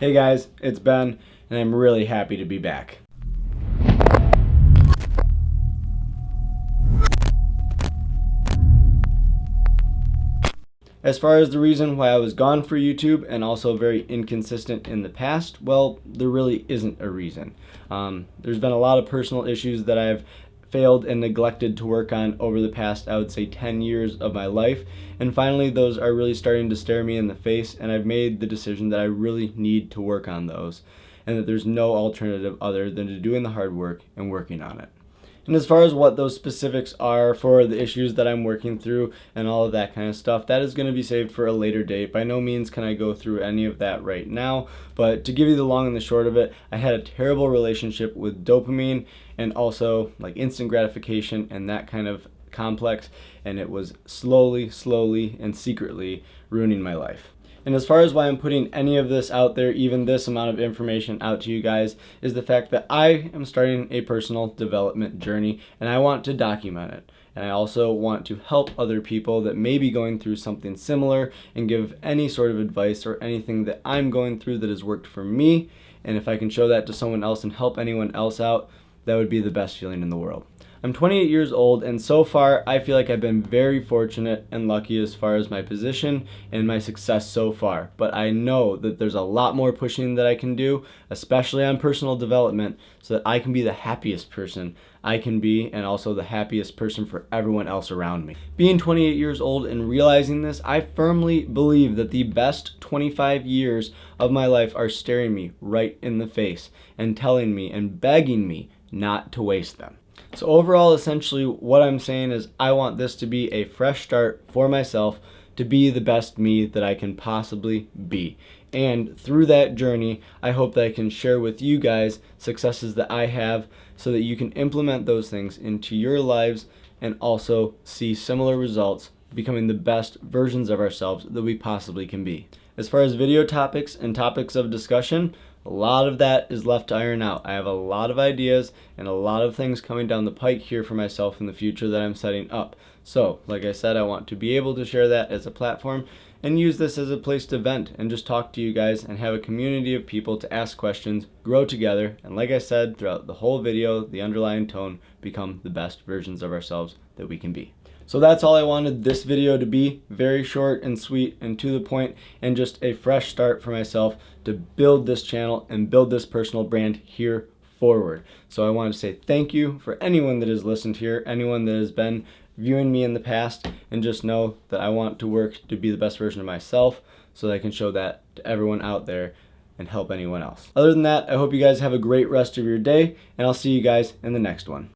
Hey guys, it's Ben, and I'm really happy to be back. As far as the reason why I was gone for YouTube and also very inconsistent in the past, well, there really isn't a reason. Um, there's been a lot of personal issues that I've failed and neglected to work on over the past, I would say, 10 years of my life. And finally, those are really starting to stare me in the face, and I've made the decision that I really need to work on those, and that there's no alternative other than to doing the hard work and working on it. And as far as what those specifics are for the issues that I'm working through and all of that kind of stuff, that is going to be saved for a later date. By no means can I go through any of that right now, but to give you the long and the short of it, I had a terrible relationship with dopamine and also like instant gratification and that kind of complex, and it was slowly, slowly, and secretly ruining my life. And as far as why I'm putting any of this out there, even this amount of information out to you guys, is the fact that I am starting a personal development journey and I want to document it. And I also want to help other people that may be going through something similar and give any sort of advice or anything that I'm going through that has worked for me. And if I can show that to someone else and help anyone else out, that would be the best feeling in the world. I'm 28 years old and so far I feel like I've been very fortunate and lucky as far as my position and my success so far. But I know that there's a lot more pushing that I can do, especially on personal development, so that I can be the happiest person I can be and also the happiest person for everyone else around me. Being 28 years old and realizing this, I firmly believe that the best 25 years of my life are staring me right in the face and telling me and begging me not to waste them. So overall, essentially what I'm saying is I want this to be a fresh start for myself to be the best me that I can possibly be. And through that journey, I hope that I can share with you guys successes that I have so that you can implement those things into your lives and also see similar results becoming the best versions of ourselves that we possibly can be. As far as video topics and topics of discussion, a lot of that is left to iron out. I have a lot of ideas and a lot of things coming down the pike here for myself in the future that I'm setting up. So, like I said, I want to be able to share that as a platform and use this as a place to vent and just talk to you guys and have a community of people to ask questions, grow together, and like I said throughout the whole video, the underlying tone, become the best versions of ourselves that we can be. So that's all I wanted this video to be. Very short and sweet and to the point and just a fresh start for myself to build this channel and build this personal brand here forward. So I want to say thank you for anyone that has listened here, anyone that has been viewing me in the past, and just know that I want to work to be the best version of myself so that I can show that to everyone out there and help anyone else. Other than that, I hope you guys have a great rest of your day, and I'll see you guys in the next one.